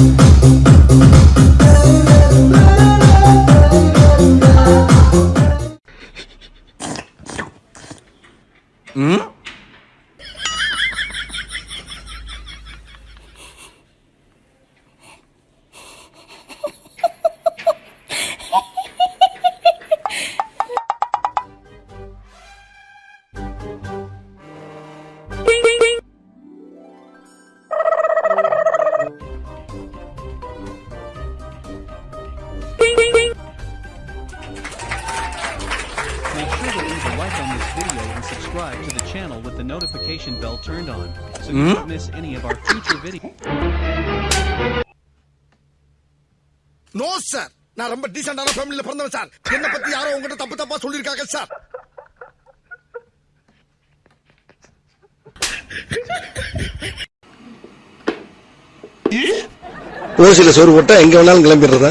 Thank like on this video and subscribe to the channel with the notification bell turned on so you don't miss any of our future videos. No sir நான் ரொம்ப டீசென்டான ஃபேமிலில பிறந்தவன் sir என்ன பத்தி யாரோ உங்ககிட்ட தப்பு தப்பா சொல்லிருக்காங்க சார் ஓசில சோறு போட்டா எங்க வேணாலும் கிளம்பிடுறதா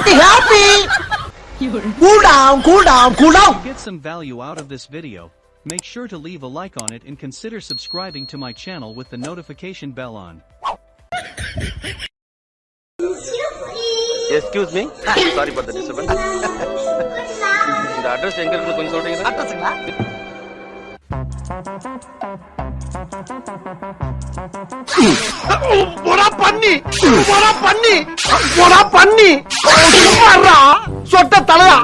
Bugger. Cool down cool down cool down To get some value out of this video, make sure to leave a like on it and consider subscribing to my channel with the notification bell on. Excuse me sorry for the disturbance இந்த address எங்க இருக்கு கொஞ்சம் சொல்றீங்களா அட்ரஸுங்களா போடா பண்ணி பண்ணி பண்ணி. சொட்ட தலையா.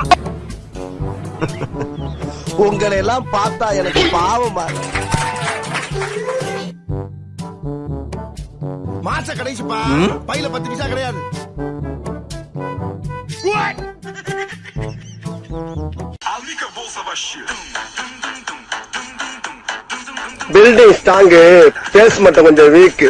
உங்களை எல்லாம் பார்த்தா எனக்கு பாவமா மாச கடைசிப்பா பையில பத்து பைசா கிடையாது. பில்டிங் ஸ்ட்ராங்கு பேஸ் மட்டும் கொஞ்சம் வீக்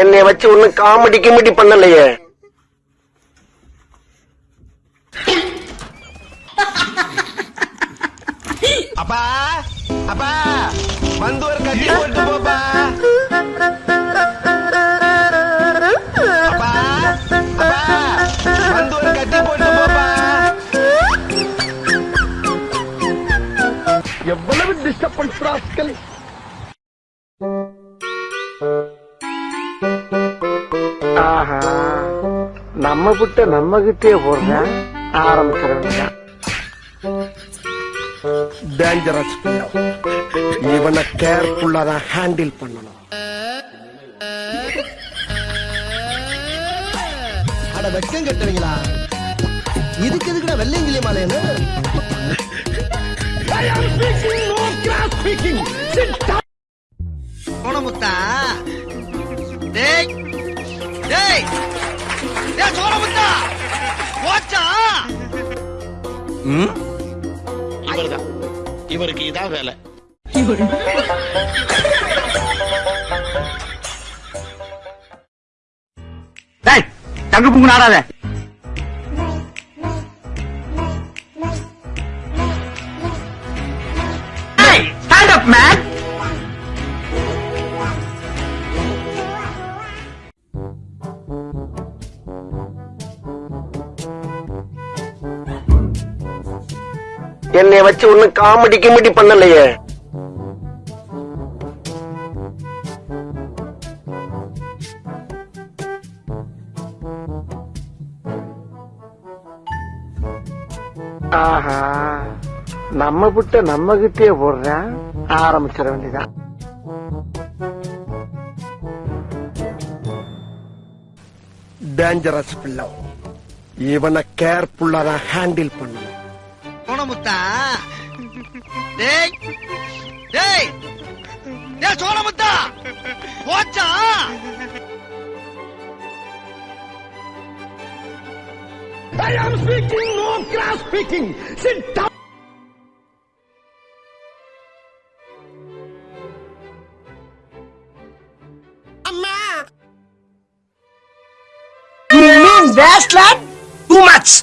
என்னை வச்சு ஒன்னும் காமெடி கிமெடி பண்ணலையே. அப்பா அப்பா வந்து ஒரு கட்டி போட்டு போப்பா. நம்ம விட்டு நம்ம கிட்டே போடுறேன் வேண்டியதான் டேஞ்சரஸ் இவனை கேர்ஃபுல்லா தான் ஹேண்டில் பண்ணணும். அட வெக்கம் கட்டுவீங்களா இதுக்கு எதுக்குடா வெள்ளையங்கிலி மாலையன்னு சோனமுத்தா டேய் டேய். டேய் சோனமுத்தா போச்சா இவர்தான் இவருக்கு இதான் வேலை டேய் தங்க புங்கு நாடாத டேய் ஸ்டாண்ட் அப் என்னை வச்சு ஒன்னும் காமெடி கிமெடி பண்ணலையே. ஆஹா நம்ம விட்டு நம்ம கிட்டே போடுறேன் ஆரம்பிச்சிட வேண்டியதான் டேஞ்சரஸ் பிள்ளை. இவனை கேர்ஃபுல்லா தான் ஹேண்டில் பண்ணணும். முத்தா Ei! Ei! டேய் சோழ முத்தா போச்சா I am speaking, no class speaking. Sit down. You mean that's lad? Too much.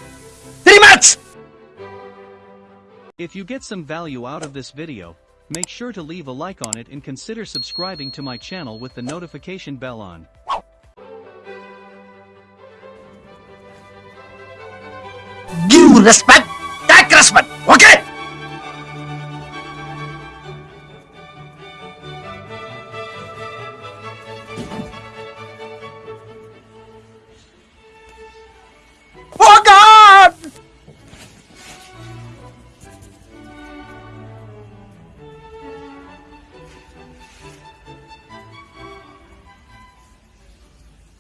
Three months. If you get some value out of this video, make sure to leave a like on it and consider subscribing to my channel with the notification bell on. Give respect. Take respect. Okay?